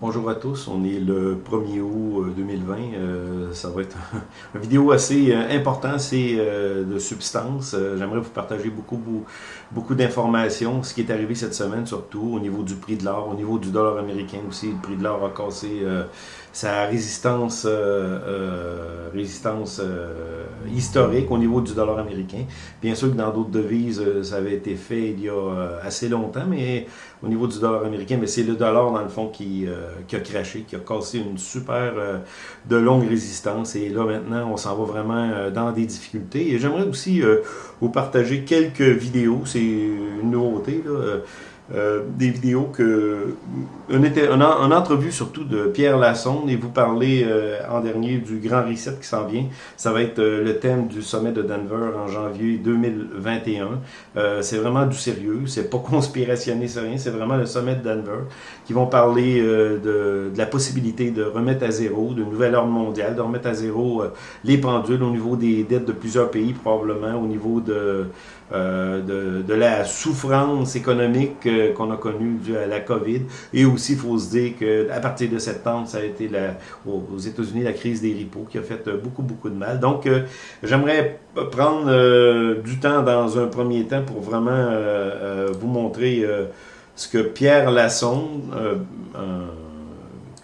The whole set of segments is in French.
Bonjour à tous, on est le 1er août 2020. Euh, ça va être une vidéo assez euh, importante, c'est euh, de substance. J'aimerais vous partager beaucoup, beaucoup, d'informations, ce qui est arrivé cette semaine surtout au niveau du prix de l'or, au niveau du dollar américain aussi. Le prix de l'or a cassé sa résistance, résistance historique au niveau du dollar américain. Bien sûr que dans d'autres devises, ça avait été fait il y a assez longtemps, mais au niveau du dollar américain, mais c'est le dollar dans le fond qui qui a craché, qui a cassé une super euh, de longue résistance. Et là, maintenant, on s'en va vraiment euh, dans des difficultés. Et j'aimerais aussi euh, vous partager quelques vidéos. C'est une nouveauté. Là. Euh, des vidéos que une, une, entrevue surtout de Pierre Lassonde et vous parlez euh, en dernier du grand reset qui s'en vient. Ça va être euh, le thème du sommet de Denver en janvier 2021. c'est vraiment du sérieux, c'est pas conspirationniste, c'est rien, c'est vraiment le sommet de Denver qui vont parler de, de, la possibilité de remettre à zéro, de nouvelle ordre mondiale, de remettre à zéro les pendules au niveau des dettes de plusieurs pays probablement, au niveau de, de, de la souffrance économique qu'on a connu dû à la COVID. Et aussi, il faut se dire qu'à partir de septembre, ça a été aux États-Unis la crise des ripos qui a fait euh, beaucoup, beaucoup de mal. Donc, euh, j'aimerais prendre euh, du temps dans un premier temps pour vraiment vous montrer ce que Pierre Lassonde,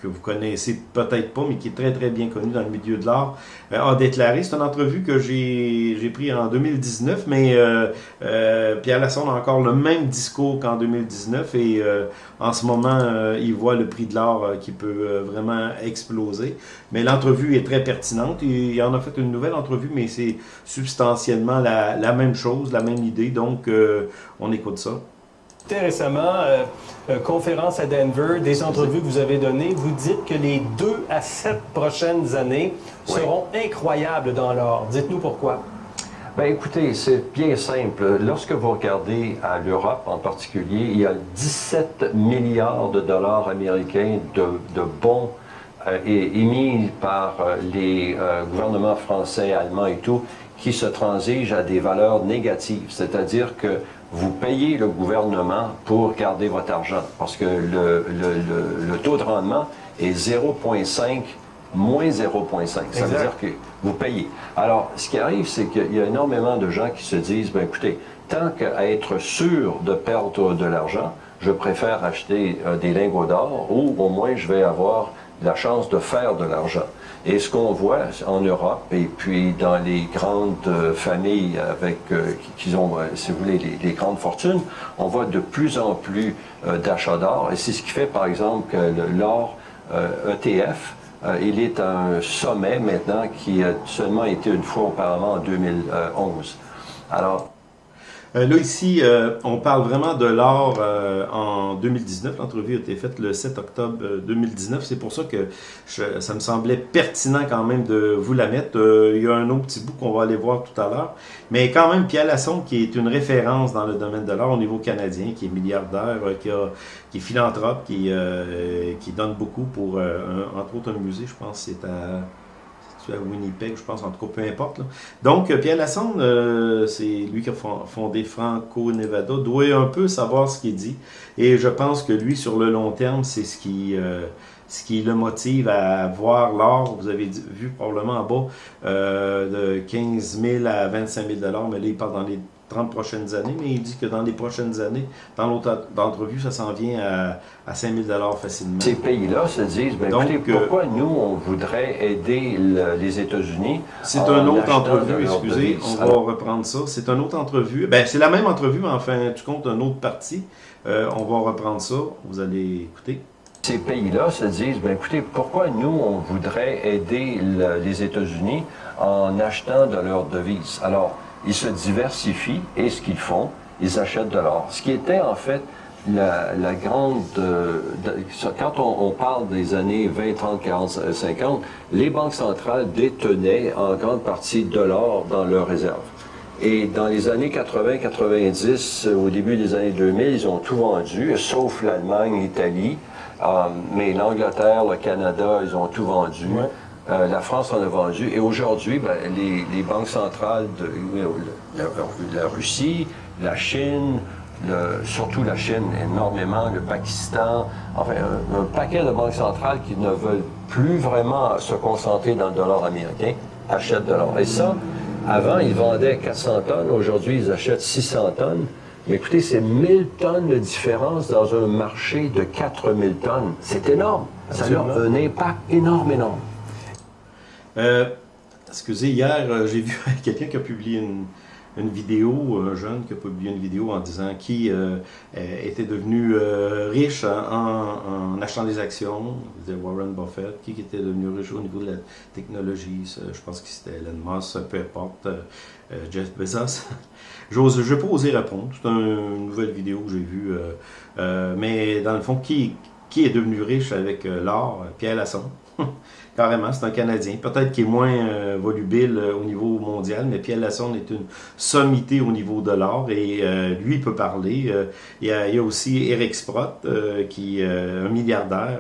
que vous connaissez peut-être pas, mais qui est très très bien connu dans le milieu de l'art, euh, a déclaré. C'est une entrevue que j'ai pris en 2019, mais euh, euh, Pierre Lassonde a encore le même discours qu'en 2019 et en ce moment, il voit le prix de l'art qui peut vraiment exploser. Mais l'entrevue est très pertinente. Il en a fait une nouvelle entrevue, mais c'est substantiellement la, la, même chose, la même idée. Donc, on écoute ça récemment, euh, euh, conférence à Denver, des entrevues que vous avez données, vous dites que les deux à sept prochaines années seront incroyables dans l'or. Dites-nous pourquoi. Bien, écoutez, c'est bien simple. Lorsque vous regardez à l'Europe en particulier, il y a 17 milliards de dollars américains de, bons euh, émis par les gouvernements français, allemands et tout, qui se transigent à des valeurs négatives. C'est-à-dire que vous payez le gouvernement pour garder votre argent parce que le, le, le, taux de rendement est 0,5 moins 0,5. Ça veut dire que vous payez. Alors, ce qui arrive, c'est qu'il y a énormément de gens qui se disent, ben écoutez, tant qu'à être sûr de perdre de l'argent, je préfère acheter euh, des lingots d'or ou au moins je vais avoir la chance de faire de l'argent. Et ce qu'on voit en Europe et puis dans les grandes euh, familles avec euh, qui ont, euh, si vous voulez, les, grandes fortunes, on voit de plus en plus d'achats d'or. Et c'est ce qui fait, par exemple, que l'or ETF, e il est un sommet maintenant qui a seulement été une fois auparavant en 2011. Alors, euh, là, ici, euh, on parle vraiment de l'or euh, en 2019. L'entrevue a été faite le 7 octobre 2019. C'est pour ça que ça me semblait pertinent quand même de vous la mettre. il y a un autre petit bout qu'on va aller voir tout à l'heure. Mais quand même, Pierre Lassonde, qui est une référence dans le domaine de l'or au niveau canadien, qui est milliardaire, qui, a, qui est philanthrope, qui, qui donne beaucoup pour, entre autres, un musée, je pense, c'est à à Winnipeg, je pense, en tout cas, peu importe. Donc, euh, Pierre Lassonde, euh, c'est lui qui a fondé Franco-Nevada, doit un peu savoir ce qu'il dit. Et je pense que lui, sur le long terme, c'est ce qui... Euh, le motive à voir l'or, vous avez vu probablement en bas, de 15 000 à 25 000 mais là, il parle dans les 30 prochaines années, mais il dit que dans les prochaines années, dans l'autre entrevue, ça s'en vient à, à 5 000 facilement. Ces pays-là se disent, ben, écoutez, euh, pourquoi nous, on voudrait aider les États-Unis C'est une autre entrevue, excusez, on va reprendre ça. C'est une autre entrevue. Ben, c'est la même entrevue, mais enfin, tu comptes une autre partie. Euh, on va reprendre ça. Vous allez écouter. Ces pays-là se disent, ben, écoutez, pourquoi nous, on voudrait aider les États-Unis en achetant de leurs devises? Alors, ils se diversifient et ce qu'ils font, ils achètent de l'or. Ce qui était en fait la, grande... Euh, quand on, parle des années 20, 30, 40, 50, les banques centrales détenaient en grande partie de l'or dans leurs réserves. Et dans les années 80, 90, au début des années 2000, ils ont tout vendu, sauf l'Allemagne, l'Italie, euh, mais l'Angleterre, le Canada, ils ont tout vendu. Euh, la France en a vendu. Et aujourd'hui, ben, les, banques centrales de la, Russie, la Chine, surtout la Chine énormément, le Pakistan, enfin un, paquet de banques centrales qui ne veulent plus vraiment se concentrer dans le dollar américain, achètent de l'or. Et ça, avant, ils vendaient 400 tonnes, aujourd'hui, ils achètent 600 tonnes. Mais écoutez, c'est 1000 tonnes de différence dans un marché de 4000 tonnes. C'est énorme. Ça a un impact énorme, énorme. Euh, excusez, hier, euh, j'ai vu quelqu'un qui a publié une, vidéo, un jeune qui a publié une vidéo en disant qui euh, était devenu euh, riche en, achetant des actions, Warren Buffett, qui était devenu riche au niveau de la technologie, je pense que c'était Elon Musk, peu importe, euh, Jeff Bezos. J'ose, je vais pas oser répondre, c'est une nouvelle vidéo que j'ai vue, mais dans le fond, qui, qui est devenu riche avec l'or? Pierre Lasson. Carrément, c'est un Canadien. Peut-être qu'il est moins euh, volubile euh, au niveau mondial, mais Pierre Lassonde est une sommité au niveau de l'or et euh, lui peut parler. Il y, a, aussi Eric Sprott, qui est un milliardaire,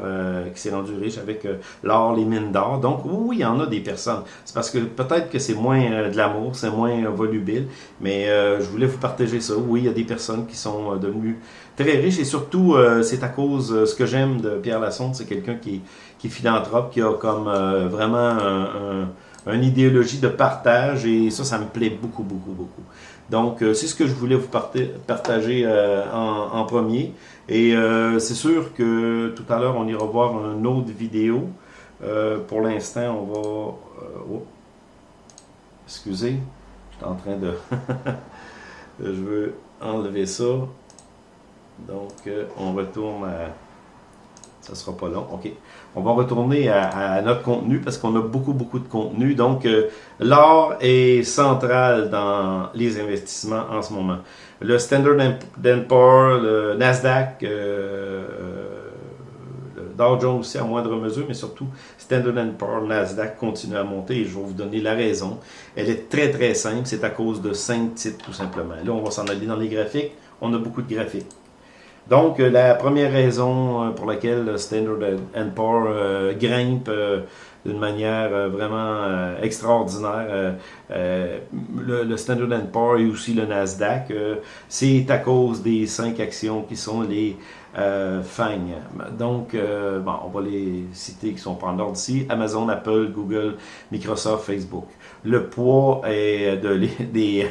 qui s'est rendu riche avec l'or, les mines d'or. Donc oui, il y en a des personnes. C'est parce que peut-être que c'est moins de l'amour, c'est moins volubile, mais je voulais vous partager ça. Oui, il y a des personnes qui sont devenues très riches et surtout, c'est à cause, ce que j'aime de Pierre Lassonde, c'est quelqu'un qui qui est philanthrope, qui a comme euh, vraiment un, une idéologie de partage et ça, ça me plaît beaucoup, beaucoup, beaucoup. Donc, euh, c'est ce que je voulais vous partager euh, en, premier. Et c'est sûr que tout à l'heure, on ira voir une autre vidéo. pour l'instant, on va... Oh, excusez, je suis en train de... je veux enlever ça. Donc, on retourne à... Ça sera pas long. OK. On va retourner à, notre contenu parce qu'on a beaucoup, beaucoup de contenu. Donc, euh, l'or est central dans les investissements en ce moment. Le Standard Poor's, le Nasdaq, euh, le Dow Jones aussi à moindre mesure, mais surtout Standard Poor's, Nasdaq continue à monter et je vais vous donner la raison. Elle est très, très simple. C'est à cause de cinq titres, tout simplement. Là, on va s'en aller dans les graphiques. On a beaucoup de graphiques. Donc, euh, la première raison euh, pour laquelle Standard Poor's euh, grimpe d'une manière vraiment extraordinaire, le, Standard Poor's et aussi le Nasdaq, c'est à cause des cinq actions qui sont les FANG. Donc, bon, on va les citer qui sont pas en ordre ici. Amazon, Apple, Google, Microsoft, Facebook. Le poids est de, des,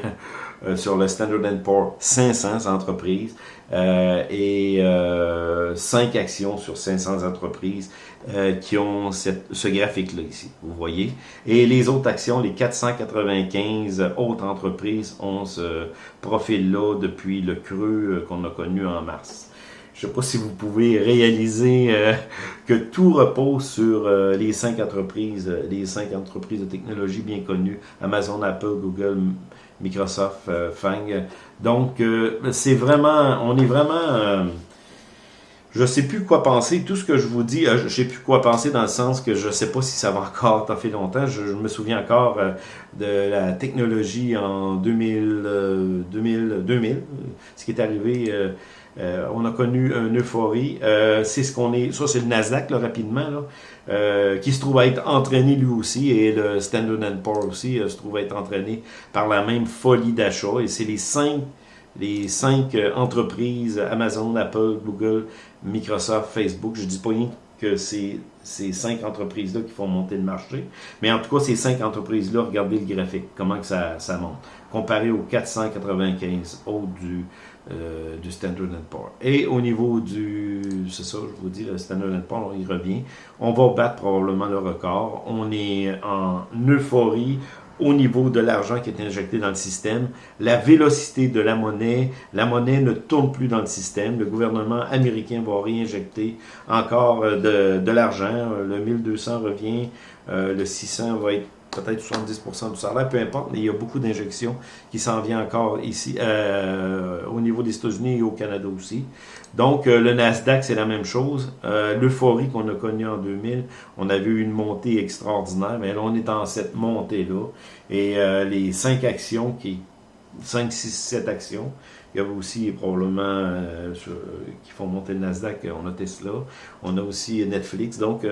sur le Standard Poor's 500 entreprises. Euh, et euh, 5 actions sur 500 entreprises euh, qui ont cette, ce graphique-là ici, vous voyez. Et les autres actions, les 495 autres entreprises ont ce profil-là depuis le creux euh, qu'on a connu en mars. Je ne sais pas si vous pouvez réaliser euh, que tout repose sur les cinq entreprises, les cinq entreprises de technologie bien connues, Amazon, Apple, Google, Microsoft, euh, Fang. Donc, euh, c'est vraiment, on est vraiment, euh, je sais plus quoi penser. Tout ce que je vous dis, je sais plus quoi penser dans le sens que je sais pas si ça va encore fait longtemps. Je, me souviens encore de la technologie en 2000, 2000, 2000 ce qui est arrivé. on a connu une euphorie. c'est ce qu'on est. Ça, c'est le Nasdaq, là, rapidement. Euh, qui se trouve à être entraîné lui aussi, et le Standard Poor's aussi euh, se trouve à être entraîné par la même folie d'achat. Et c'est les cinq, les cinq euh, entreprises, Amazon, Apple, Google, Microsoft, Facebook. Je dis pas rien que c'est ces cinq entreprises-là qui font monter le marché. Mais en tout cas, ces cinq entreprises-là, regardez le graphique, comment que ça, ça monte. Comparé aux 495 autres du, euh, du Standard Poor's. Et au niveau du, c'est ça, je vous dis, le Standard Poor's, y revient. On va battre probablement le record. On est en euphorie au niveau de l'argent qui est injecté dans le système, la vélocité de la monnaie, la monnaie ne tourne plus dans le système, le gouvernement américain va réinjecter encore euh, de, de l'argent, le 1200 revient, euh, le 600 va être peut-être 70% du salaire, peu importe, mais il y a beaucoup d'injections qui s'en viennent encore ici, euh, au niveau des États-Unis et au Canada aussi. Donc, euh, le Nasdaq, c'est la même chose. Euh, L'euphorie qu'on a connue en 2000, on a vu une montée extraordinaire, mais là, on est dans cette montée-là. Et les cinq actions, qui 5, 6, 7 actions, il y a aussi probablement qui font monter le Nasdaq, on a Tesla, on a aussi Netflix. Donc,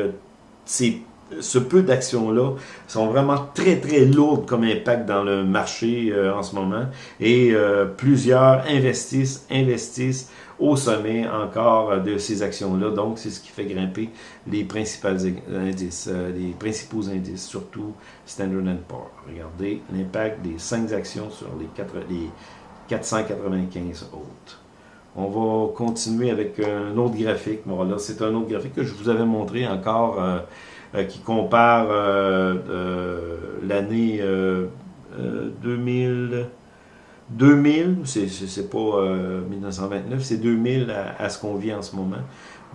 c'est ce peu d'actions-là sont vraiment très, très lourdes comme impact dans le marché euh, en ce moment. Et euh, plusieurs investissent, investissent au sommet encore de ces actions-là. Donc, c'est ce qui fait grimper les principaux indices, euh, les principaux indices, surtout Standard Poor's. Regardez l'impact des 5 actions sur les, 4, les 495 autres. On va continuer avec un autre graphique. C'est un autre graphique que je vous avais montré encore euh, qui compare euh, euh, l'année 2000. 2000, c'est pas 1929, c'est 2000 à, ce qu'on vit en ce moment.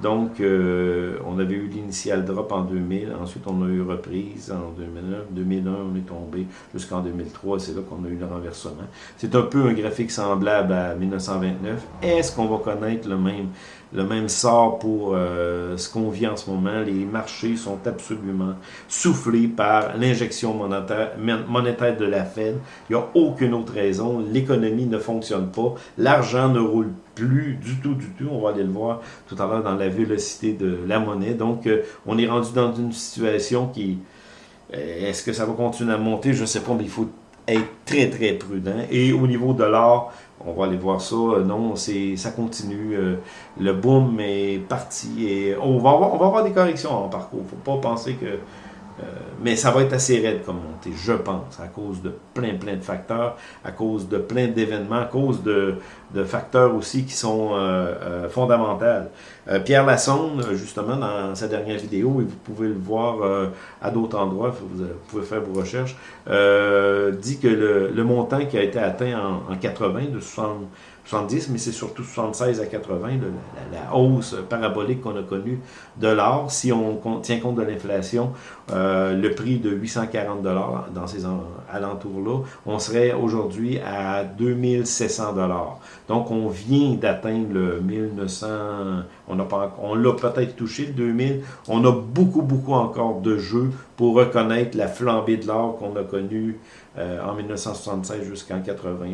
Donc, on avait eu l'initial drop en 2000, ensuite on a eu reprise en 2009, 2001 on est tombé jusqu'en 2003, c'est là qu'on a eu le renversement. C'est un peu un graphique semblable à 1929. Est-ce qu'on va connaître le même le même sort pour euh, ce qu'on vit en ce moment? Les marchés sont absolument soufflés par l'injection monétaire, de la Fed. Il n'y a aucune autre raison. L'économie ne fonctionne pas. L'argent ne roule plus du tout, du tout. On va aller le voir tout à l'heure dans la vélocité de la monnaie. Donc, euh, on est rendu dans une situation qui... Euh, est-ce que ça va continuer à monter? Je ne sais pas, mais il faut être très, très prudent. Et au niveau de l'or, on va aller voir ça. Euh, non, ça continue. Le boom est parti et on va avoir, des corrections en parcours. Faut pas penser que euh, mais ça va être assez raide comme montée, je pense, à cause de plein, plein de facteurs, à cause de plein d'événements, à cause de, facteurs aussi qui sont euh, euh, fondamentaux. Pierre Lassonde, justement, dans sa dernière vidéo, et vous pouvez le voir à d'autres endroits, vous, pouvez faire vos recherches, dit que le, montant qui a été atteint en, en 80, de 60 70, mais c'est surtout 76 à 80, la, hausse parabolique qu'on a connue de l'or. Si on tient compte de l'inflation, euh, le prix de 840 dollars dans ces alentours-là, on serait aujourd'hui à 2700 dollars. Donc, on vient d'atteindre le 1900, on l'a peut-être touché le 2000. On a beaucoup, beaucoup encore de jeux pour reconnaître la flambée de l'or qu'on a connue euh, en 1976 jusqu'en 80.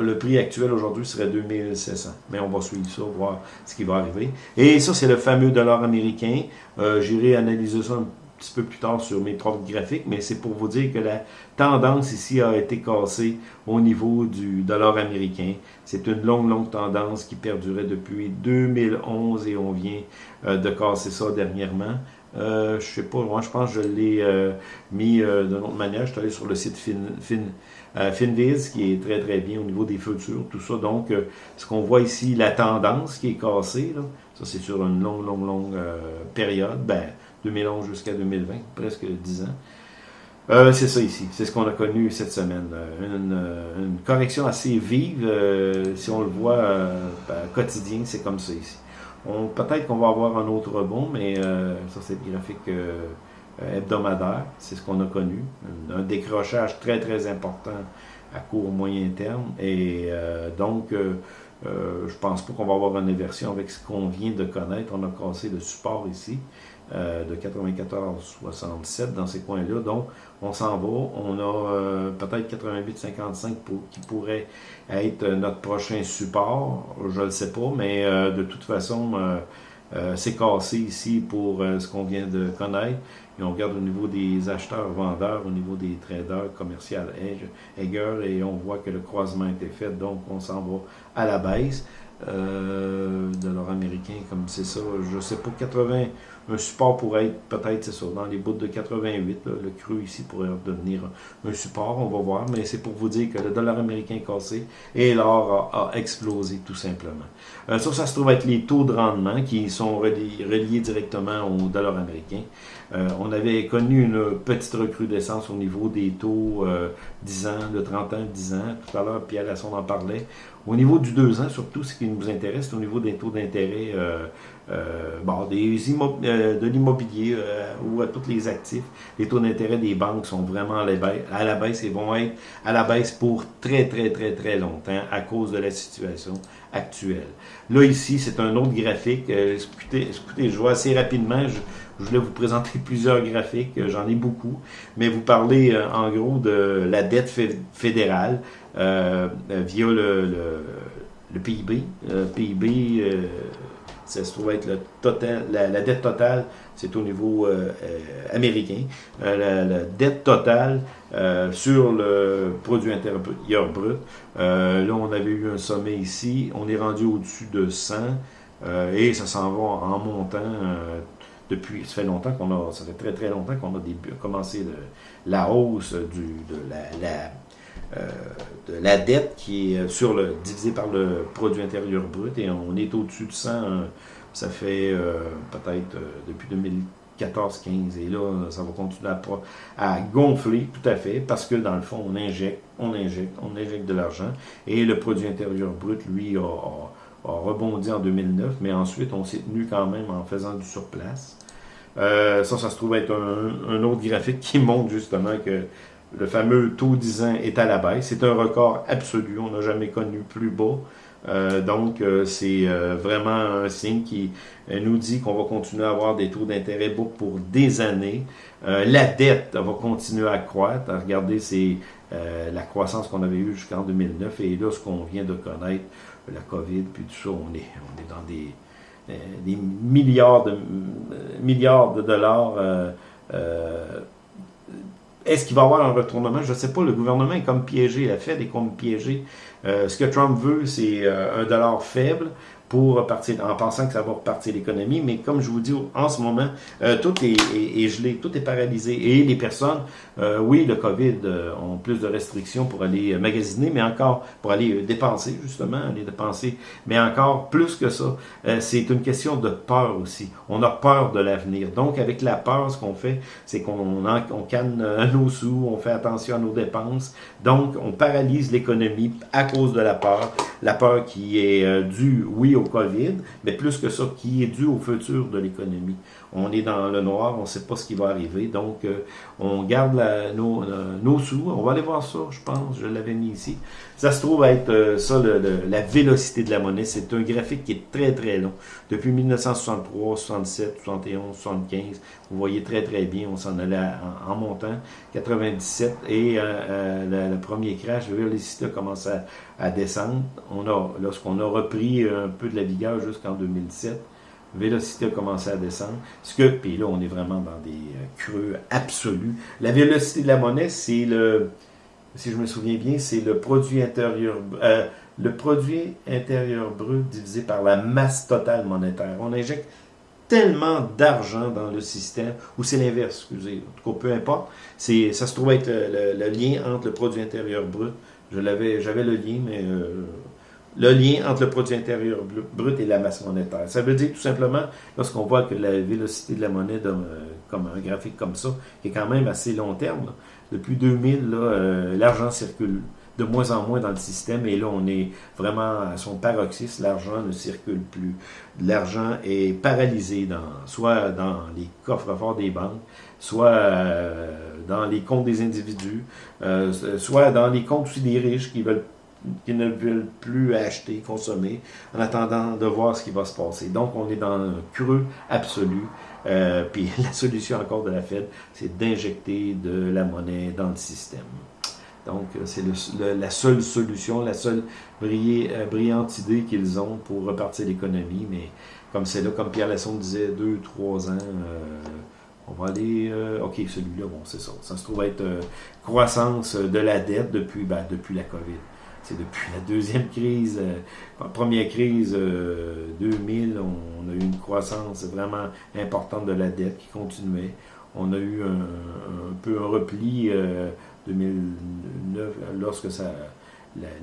le prix actuel aujourd'hui serait 2700, mais on va suivre ça, voir ce qui va arriver. Et ça, c'est le fameux dollar américain. Euh, j'irai analyser ça un petit peu plus tard sur mes propres graphiques, mais c'est pour vous dire que la tendance ici a été cassée au niveau du dollar américain. C'est une longue, longue tendance qui perdurait depuis 2011 et on vient euh, de casser ça dernièrement. Euh, je sais pas, moi je pense que je l'ai euh, mis euh, d'une autre manière. Je suis allé sur le site fin, fin, Finviz qui est très très bien au niveau des futurs, tout ça. Donc, ce qu'on voit ici, la tendance qui est cassée, là, ça c'est sur une longue, longue, longue période, ben, 2011 jusqu'à 2020, presque 10 ans. c'est ça ici, c'est ce qu'on a connu cette semaine. Une, correction assez vive, si on le voit ben, quotidien, c'est comme ça ici. Peut-être qu'on va avoir un autre rebond, mais euh, ça, c'est le graphique euh, hebdomadaire. C'est ce qu'on a connu. Un, décrochage très, très important à court, moyen terme. Et euh, donc, je pense pas qu'on va avoir une inversion avec ce qu'on vient de connaître. On a cassé le support ici. Euh, de 94-67 dans ces coins-là. Donc, on s'en va. On a euh, peut-être 88-55 qui pourrait être notre prochain support. Je ne le sais pas, mais euh, de toute façon, c'est cassé ici pour ce qu'on vient de connaître. Et on regarde au niveau des acheteurs-vendeurs, au niveau des traders commerciaux et on voit que le croisement a été fait. Donc, on s'en va à la baisse. De l'or américain, comme c'est ça, je sais pas, 80, un support pourrait être peut-être, c'est ça, dans les bouts de 88. le creux ici pourrait devenir un support, on va voir. Mais c'est pour vous dire que le dollar américain est cassé et l'or a, explosé tout simplement. Euh, ça, ça se trouve avec les taux de rendement qui sont reliés, directement au dollar américain. Euh, on avait connu une petite recrudescence au niveau des taux 10 euh, ans, de 30 ans, 10 ans. Tout à l'heure, Pierre Lasson en parlait. Au niveau du 2 ans, surtout, ce qui nous intéresse, c'est au niveau des taux d'intérêt euh, bon, des euh, de l'immobilier euh, ou à tous les actifs, les taux d'intérêt des banques sont vraiment à la, baisse, à la baisse et vont être à la baisse pour très, très, très, très longtemps à cause de la situation actuelle. Là, ici, c'est un autre graphique. écoutez, écoutez, je vois assez rapidement. Je, voulais vous présenter plusieurs graphiques, j'en ai beaucoup, mais vous parlez en gros de la dette fédérale via le, le, le PIB. PIB ça se trouve être le total, la, dette totale, c'est au niveau euh, euh, américain. La, la, dette totale sur le produit intérieur brut, là, on avait eu un sommet ici, on est rendu au-dessus de 100, et ça s'en va en montant depuis, ça fait longtemps qu'on a, ça fait très très longtemps qu'on a commencé la hausse de la, la euh, de la dette qui est sur le divisé par le produit intérieur brut et on est au-dessus de 100. Hein. Ça fait euh, peut-être euh, depuis 2014-15 et là, ça va continuer à, gonfler tout à fait parce que dans le fond, on injecte, on injecte, on injecte de l'argent et le produit intérieur brut, lui, a, rebondi en 2009, mais ensuite, on s'est tenu quand même en faisant du surplace. ça, ça se trouve être un, un, autre graphique qui montre justement que le fameux taux 10 ans est à la baisse. C'est un record absolu. On n'a jamais connu plus bas. Euh, donc, euh, c'est euh, vraiment un signe qui nous dit qu'on va continuer à avoir des taux d'intérêt bas pour des années. la dette va continuer à croître. Regardez, c'est la croissance qu'on avait eue jusqu'en 2009 et là, ce qu'on vient de connaître, la COVID, puis tout ça, on est, on est dans des, des milliards, de, milliards de dollars est-ce qu'il va y avoir un retournement? Je ne sais pas. Le gouvernement est comme piégé. La Fed est comme piégé. Euh, ce que Trump veut, c'est euh, un dollar faible pour repartir, en pensant que ça va repartir l'économie. Mais comme je vous dis, en ce moment, euh, tout est, gelé, tout est paralysé. Et les personnes, euh, oui, le COVID euh, ont plus de restrictions pour aller magasiner, mais encore pour aller dépenser, justement, aller dépenser. Mais encore plus que ça, c'est une question de peur aussi. On a peur de l'avenir. Donc, avec la peur, ce qu'on fait, c'est qu'on on canne nos sous, on fait attention à nos dépenses. Donc, on paralyse l'économie à cause de la peur. La peur qui est due, oui, au COVID, mais plus que ça, qui est dû au futur de l'économie. On est dans le noir, on ne sait pas ce qui va arriver, donc euh, on garde nos, euh, nos, sous. On va aller voir ça, je pense, je l'avais mis ici. Ça se trouve être euh, ça, la vélocité de la monnaie. C'est un graphique qui est très très long. Depuis 1963, 67, 71, 75, vous voyez très très bien, on s'en allait en, montant. 97 et le, premier crash, la vélocité a commencé à, à descendre. On lorsqu'on a repris un peu de la vigueur jusqu'en 2007, vélocité a commencé à descendre. Ce que, puis là, on est vraiment dans des euh, creux absolus. La vélocité de la monnaie, c'est le, si je me souviens bien, c'est le produit intérieur, euh, le produit intérieur brut divisé par la masse totale monétaire. On injecte tellement d'argent dans le système, ou c'est l'inverse, excusez, en tout cas, peu importe, c'est, ça se trouve être le, lien entre le produit intérieur brut, je l'avais, j'avais le lien, mais euh, le lien entre le produit intérieur brut et la masse monétaire. Ça veut dire tout simplement, lorsqu'on voit que la vélocité de la monnaie, euh, comme un graphique comme ça, est quand même assez long terme, depuis 2000, euh, l'argent circule de moins en moins dans le système et là on est vraiment à son paroxysme, l'argent ne circule plus. L'argent est paralysé dans, soit dans les coffres forts des banques, soit euh, dans les comptes des individus, soit dans les comptes aussi des riches qui veulent qui ne veulent plus acheter, consommer, en attendant de voir ce qui va se passer. Donc, on est dans un creux absolu. Euh, puis la solution encore de la Fed, c'est d'injecter de la monnaie dans le système. Donc, euh, c'est la seule solution, la seule euh, brillante idée qu'ils ont pour repartir l'économie. Mais comme c'est là, comme Pierre Lasson disait, deux, trois ans, on va aller... OK, celui-là, bon, c'est ça. Ça se trouve être croissance de la dette depuis, ben, depuis la COVID depuis la deuxième crise, euh, première crise 2000, euh, on, a eu une croissance vraiment importante de la dette qui continuait. On a eu un, peu un repli 2009 euh, lorsque ça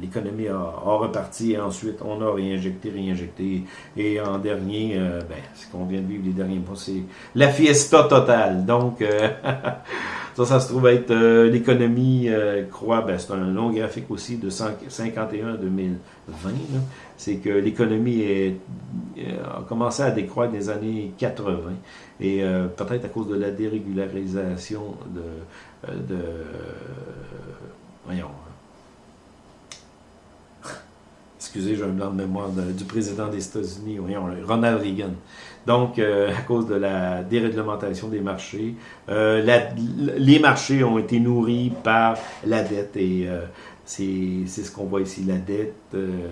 l'économie a, reparti et ensuite on a réinjecté, réinjecté. Et en dernier, ben, ce qu'on vient de vivre les derniers mois, c'est la fiesta totale. Donc, Ça, ça se trouve être euh, l'économie euh, croît, ben, c'est un long graphique aussi de 51 à 2020. C'est que l'économie euh, a commencé à décroître des années 80 et peut-être à cause de la dérégularisation de, de voyons, excusez, j'ai un blanc de mémoire du président des États-Unis, Ronald Reagan. Donc, euh, à cause de la déréglementation des marchés, euh, les marchés ont été nourris par la dette et euh, C'est ce qu'on voit ici. La dette euh,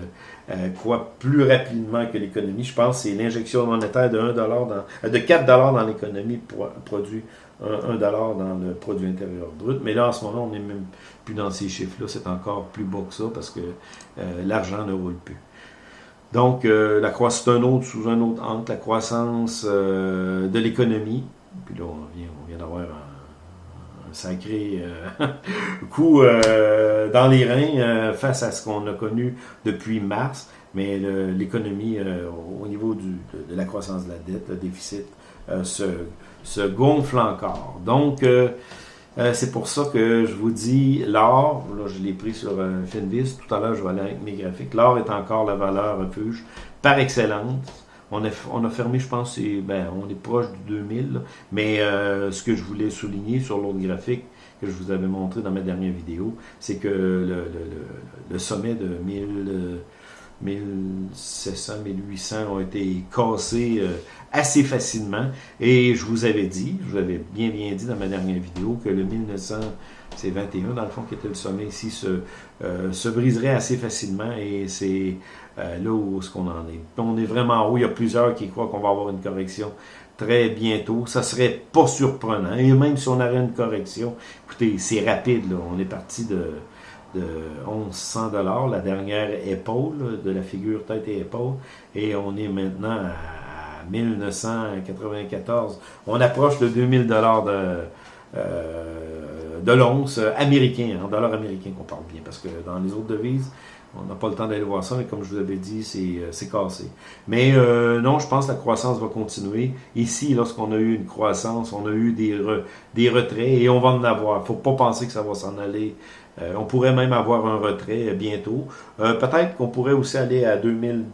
croît plus rapidement que l'économie. Je pense que c'est l'injection monétaire de 1 dans, de 4 dans l'économie produit 1, dollar dans le produit intérieur brut. Mais là, en ce moment, on n'est même plus dans ces chiffres-là. C'est encore plus bas que ça parce que l'argent ne roule plus. Donc, la croissance, c'est un autre, sous un autre angle, la croissance de l'économie. Puis là, on vient, on vient d'avoir un sacré euh, coup euh, dans les reins euh, face à ce qu'on a connu depuis mars. Mais l'économie, au niveau du, de, la croissance de la dette, le déficit, se, se, gonfle encore. Donc, c'est pour ça que je vous dis, l'or, là je l'ai pris sur Finvis, tout à l'heure je vais aller avec mes graphiques, l'or est encore la valeur refuge par excellence. On a, on a fermé, je pense, ben, on est proche du 2000. mais euh, ce que je voulais souligner sur l'autre graphique que je vous avais montré dans ma dernière vidéo, c'est que le, sommet de 1000, 1700, 1800 ont été cassés euh, assez facilement. Et je vous avais dit, je vous avais bien bien dit dans ma dernière vidéo, que le 1900 c'est 21 dans le fond qui était le sommet ici, se, euh, se briserait assez facilement et c'est euh, là où ce qu'on en est. On est vraiment haut, il y a plusieurs qui croient qu'on va avoir une correction très bientôt. Ça serait pas surprenant. Et même si on avait une correction, écoutez, c'est rapide, là. on est parti de, de 1100 dollars, la dernière épaule, de la figure tête et épaule, et on est maintenant à 1994. On approche le 2000 dollars de... Euh, de l'once américain, en dollars américains qu'on parle bien, parce que dans les autres devises, on n'a pas le temps d'aller voir ça, mais comme je vous avais dit, c'est euh, cassé. Mais euh, non, je pense que la croissance va continuer. Ici, lorsqu'on a eu une croissance, on a eu des, des retraits et on va en avoir. Il ne faut pas penser que ça va s'en aller. Euh, on pourrait même avoir un retrait bientôt. Peut-être qu'on pourrait aussi aller à 2000,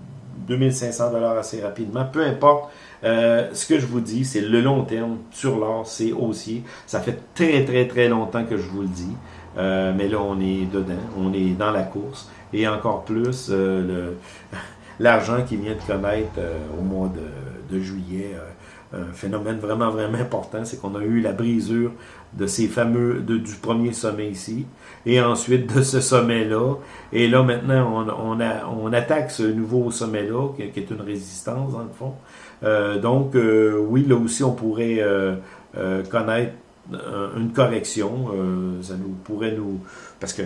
2500 dollars assez rapidement. Peu importe. ce que je vous dis, c'est le long terme sur l'or, c'est haussier. Ça fait très très très longtemps que je vous le dis. mais là, on est dedans, on est dans la course et encore plus euh, l'argent qui vient de connaître euh, au mois de, de juillet. Euh, un phénomène vraiment, vraiment important, c'est qu'on a eu la brisure de ces fameux, de, du premier sommet ici, et ensuite de ce sommet-là. Et là, maintenant, on, on, attaque ce nouveau sommet-là, qui, est une résistance, dans le fond. Euh, donc, oui, là aussi, on pourrait euh, connaître une correction. ça nous pourrait nous parce que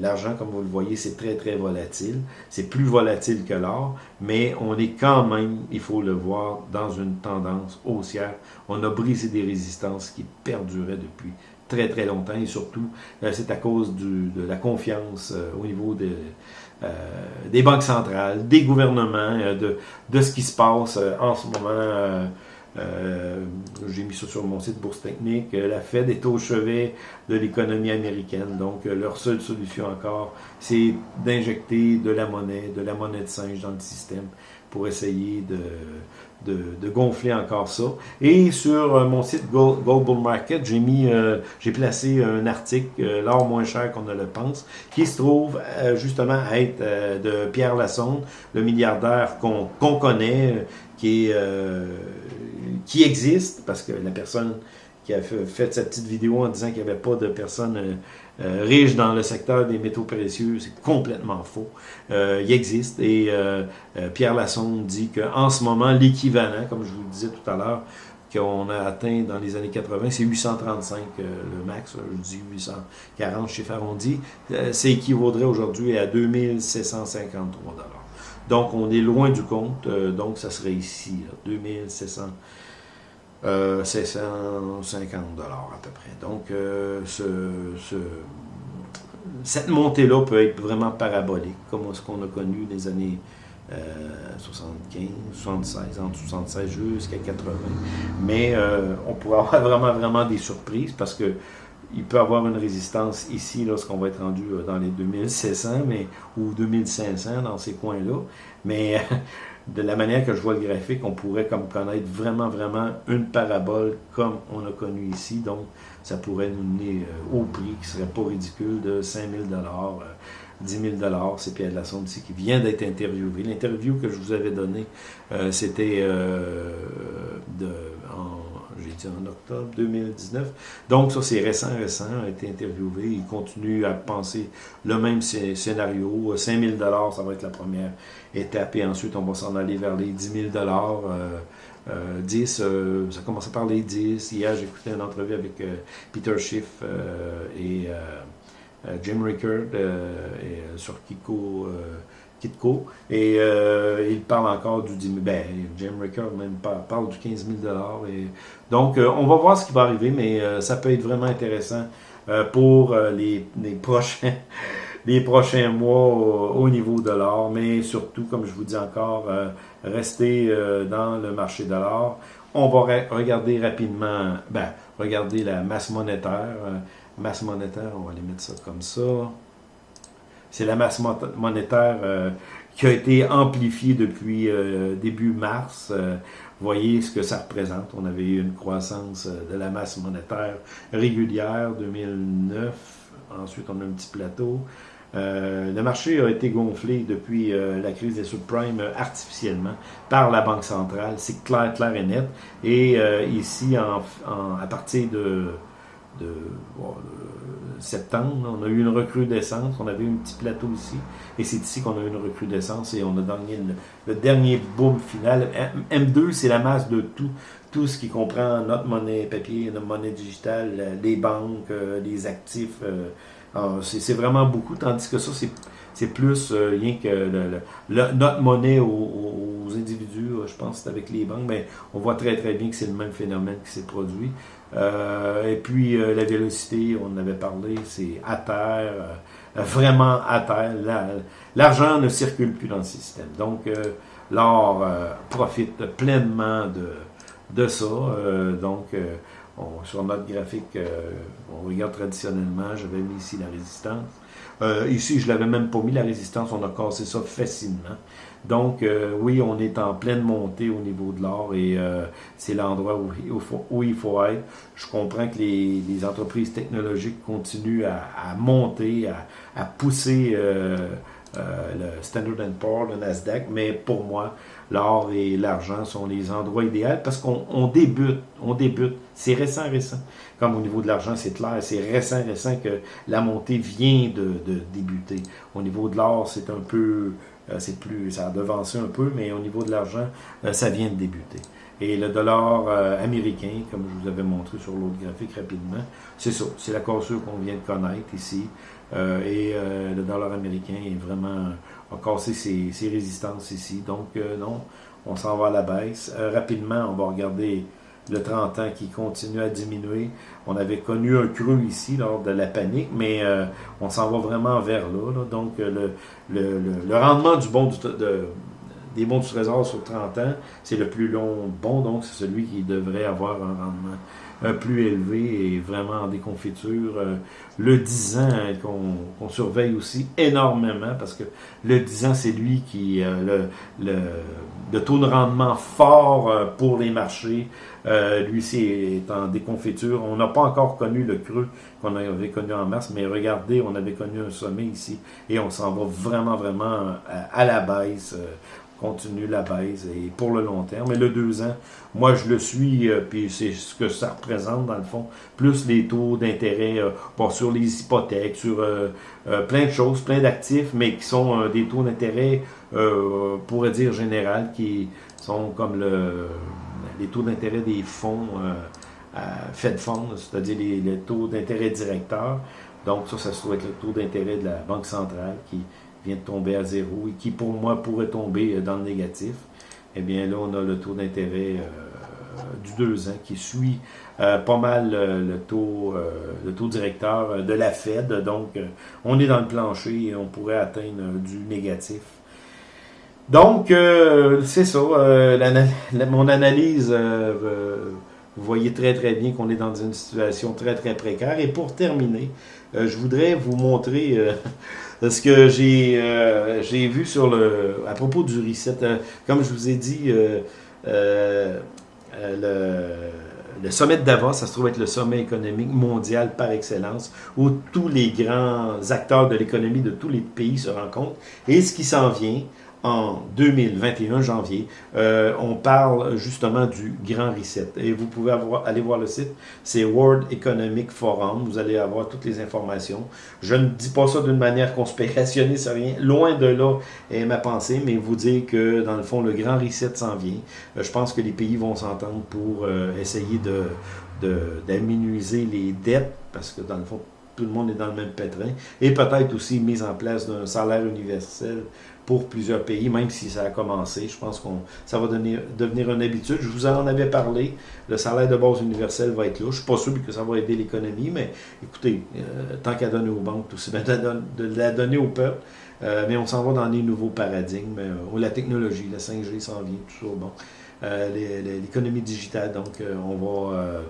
l'argent, comme vous le voyez, c'est très, très volatile. C'est plus volatile que l'or, mais on est quand même, il faut le voir, dans une tendance haussière. On a brisé des résistances qui perduraient depuis très, très longtemps, et surtout, euh, c'est à cause de la confiance euh, au niveau euh, des banques centrales, des gouvernements, de, de ce qui se passe en ce moment euh, j'ai mis ça sur mon site Bourse Technique. Euh, la Fed est au chevet de l'économie américaine. Donc, euh, leur seule solution encore, c'est d'injecter de la monnaie, de la monnaie de singe dans le système pour essayer de, de, gonfler encore ça. Et sur mon site Global Market, j'ai mis, j'ai placé un article, l'or moins cher qu'on ne le pense, qui se trouve justement à être de Pierre Lassonde, le milliardaire qu'on connaît, qui est qui existe, parce que la personne qui a fait, cette petite vidéo en disant qu'il n'y avait pas de personnes euh, euh, riches dans le secteur des métaux précieux, c'est complètement faux. Euh, il existe et Pierre Lassonde dit qu'en ce moment, l'équivalent, comme je vous le disais tout à l'heure, qu'on a atteint dans les années 80, c'est 835 le max, je dis 840 chez Farondi, c'est équivaudrait aujourd'hui à 2753 Donc on est loin du compte, donc ça serait ici, 2700 euh, 750 dollars à peu près. Donc, euh, ce, cette montée-là peut être vraiment parabolique, comme ce qu'on a connu les années 75, euh, 76, entre 76 jusqu'à 80. Mais euh, on pourrait avoir vraiment, vraiment des surprises parce que il peut avoir une résistance ici lorsqu'on va être rendu dans les 2600 mais, ou 2500 dans ces coins-là. Mais de la manière que je vois le graphique, on pourrait comme connaître vraiment, vraiment une parabole comme on a connu ici. Donc, ça pourrait nous mener euh, au prix qui serait pas ridicule de 5000 dollars, 10 000 dollars. C'est Pierre Lassonde ici qui vient d'être interviewé. L'interview que je vous avais donnée, euh, c'était euh, de... en octobre 2019. Donc ça, c'est récent, récent, a été interviewé. Il continue à penser le même scénario. 5000 dollars, ça va être la première étape. Et ensuite, on va s'en aller vers les 10 000 dollars. 10, euh, euh, ça commence par les 10. Hier, écouté une entrevue avec euh, Peter Schiff et Jim Rickard sur Kiko Et euh, il parle encore du 10 000. Ben, Jim Ricker même parle, du 15 000 et Donc, euh, on va voir ce qui va arriver, mais euh, ça peut être vraiment intéressant pour les, prochains. les prochains mois au, niveau de l'or, mais surtout, comme je vous dis encore, rester dans le marché de l'or. On va regarder rapidement, ben, regarder la masse monétaire. masse monétaire, on va aller mettre ça comme ça c'est la masse monétaire euh, qui a été amplifiée depuis euh, début mars. Euh, voyez ce que ça représente. On avait eu une croissance de la masse monétaire régulière 2009. Ensuite, on a un petit plateau. le marché a été gonflé depuis la crise des subprimes artificiellement par la Banque centrale. C'est clair, clair et net. Et ici, à partir de de, septembre. On a eu une recrudescence, on avait eu un petit plateau ici, et c'est ici qu'on a eu une recrudescence et on a gagné le, dernier boom final. M2, c'est la masse de tout, tout ce qui comprend notre monnaie papier, notre monnaie digitale, les banques, euh, les actifs. Euh, c'est vraiment beaucoup, tandis que ça, c'est plus euh, rien que notre monnaie aux, individus, je pense avec les banques, mais on voit très très bien que c'est le même phénomène qui s'est produit. Euh, et puis euh, la vélocité, on en avait parlé, c'est à terre, euh, vraiment à terre. L'argent ne circule plus dans le système. Donc l'or profite pleinement de, ça. donc sur notre graphique, on regarde traditionnellement, j'avais mis ici la résistance. ici, je l'avais même pas mis la résistance, on a cassé ça facilement. Donc, euh, oui, on est en pleine montée au niveau de l'or et euh, c'est l'endroit où, il faut être. Je comprends que les, entreprises technologiques continuent à, monter, à, pousser euh, le Standard Poor's, le Nasdaq, mais pour moi, l'or et l'argent sont les endroits idéaux parce qu'on débute, on débute. C'est récent, récent. Comme au niveau de l'argent, c'est clair, c'est récent, récent que la montée vient de, débuter. Au niveau de l'or, c'est un peu euh, c'est plus, ça a devancé un peu, mais au niveau de l'argent, euh, ça vient de débuter. Et le dollar euh, américain, comme je vous avais montré sur l'autre graphique rapidement, c'est ça, c'est la cassure qu'on vient de connaître ici. et le dollar américain est vraiment a cassé ses, résistances ici. Donc non, on s'en va à la baisse. rapidement, on va regarder le 30 ans qui continue à diminuer. On avait connu un creux ici lors de la panique, mais euh, on s'en va vraiment vers là. Donc, euh, le, rendement du bon de, des bons du trésor sur 30 ans, c'est le plus long bon, donc c'est celui qui devrait avoir un rendement plus élevé et vraiment en déconfiture. le 10 ans qu'on surveille aussi énormément parce que le 10 ans, c'est lui qui le, le, le taux de rendement fort pour les marchés. Euh, lui aussi est en déconfiture. On n'a pas encore connu le creux qu'on avait connu en mars, mais regardez, on avait connu un sommet ici et on s'en va vraiment, vraiment à, la baisse. Euh, continue la baisse et pour le long terme. Mais le deux ans, moi je le suis, euh, puis c'est ce que ça représente dans le fond, plus les taux d'intérêt euh, sur les hypothèques, sur plein de choses, plein d'actifs, mais qui sont des taux d'intérêt, pourrait dire général, qui sont comme le les taux d'intérêt des fonds euh, Fed Funds, c'est-à-dire les, taux d'intérêt directeurs. Donc ça, ça se trouve être le taux d'intérêt de la Banque centrale qui vient de tomber à zéro et qui, pour moi, pourrait tomber euh, dans le négatif. Eh bien là, on a le taux d'intérêt euh, du 2 ans qui suit pas mal le, taux, le taux directeur de la Fed. Donc, on est dans le plancher et on pourrait atteindre du négatif donc, euh, c'est ça. Euh, mon analyse, euh, vous voyez très très bien qu'on est dans une situation très très précaire. Et pour terminer, je voudrais vous montrer ce que j'ai vu sur le à propos du reset. comme je vous ai dit, le, le sommet de Davos, ça se trouve être le sommet économique mondial par excellence, où tous les grands acteurs de l'économie de tous les pays se rencontrent. Et ce qui s'en vient, en 2021, janvier, euh, on parle justement du Grand Reset. Et vous pouvez aller voir le site, c'est World Economic Forum. Vous allez avoir toutes les informations. Je ne dis pas ça d'une manière conspirationniste, rien. Loin de là est ma pensée, mais vous dire que dans le fond, le Grand Reset s'en vient. Euh, je pense que les pays vont s'entendre pour euh, essayer de d'aménuiser les dettes, parce que dans le fond, tout le monde est dans le même pétrin, et peut-être aussi mise en place d'un salaire universel pour plusieurs pays, même si ça a commencé. Je pense que ça va devenir, devenir une habitude. Je vous en avais parlé, le salaire de base universel va être là. Je ne suis pas sûr que ça va aider l'économie, mais écoutez, euh, tant qu'à donner aux banques, tout bien de, la donner au peuple. Euh, mais on s'en va dans des nouveaux paradigmes, euh, la technologie, la 5G s'en vient, tout ça. Bon. L'économie digitale, donc on va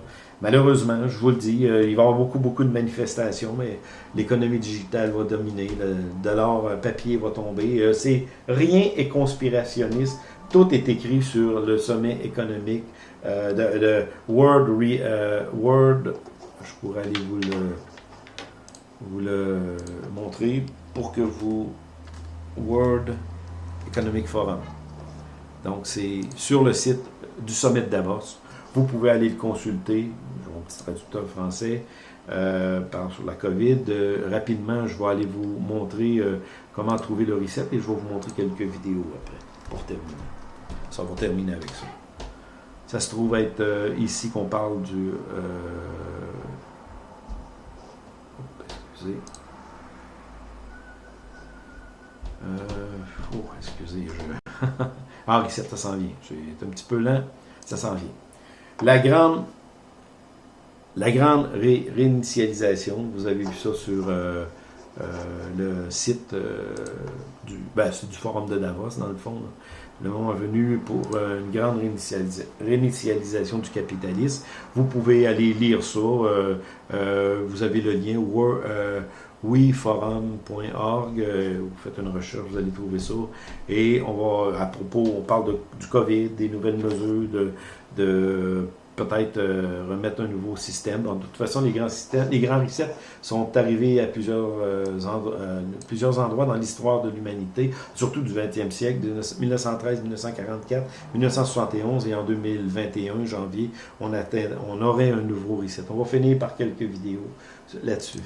Malheureusement, je vous le dis, il va y avoir beaucoup, beaucoup de manifestations, mais l'économie digitale va dominer, le dollar euh, papier va tomber. Euh, c'est rien est conspirationniste. Tout est écrit sur le sommet économique euh, de, World. Je pourrais aller vous le, vous le montrer pour que vous. World Economic Forum. Donc, c'est sur le site du sommet de Davos. Vous pouvez aller le consulter petit traducteur français, euh, par, sur la COVID. Euh, rapidement, je vais aller vous montrer euh, comment trouver le reset et je vais vous montrer quelques vidéos après, pour terminer. Ça va terminer avec ça. Ça se trouve être ici qu'on parle du... excusez. oh, excusez, ah, reset, ça s'en vient. C'est un petit peu lent, ça s'en vient. La grande la grande réinitialisation, vous avez vu ça sur euh, euh, le site euh, du, ben, du Forum de Davos, dans le fond. Le moment venu pour une grande réinitialisation du capitalisme. Vous pouvez aller lire ça. vous avez le lien weforum.org. vous faites une recherche, vous allez trouver ça. Et on va, à propos, on parle du COVID, des nouvelles mesures de, de peut-être euh, remettre un nouveau système. de toute façon, les grands systèmes, les grands resets sont arrivés à plusieurs, euh, euh, plusieurs endroits dans l'histoire de l'humanité, surtout du 20e siècle, de 1913, 1944, 1971 et en 2021, janvier, on, atteint, on aurait un nouveau reset. On va finir par quelques vidéos là-dessus.